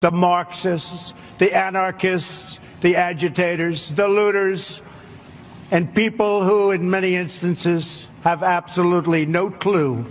the Marxists, the anarchists, the agitators, the looters, and people who, in many instances, have absolutely no clue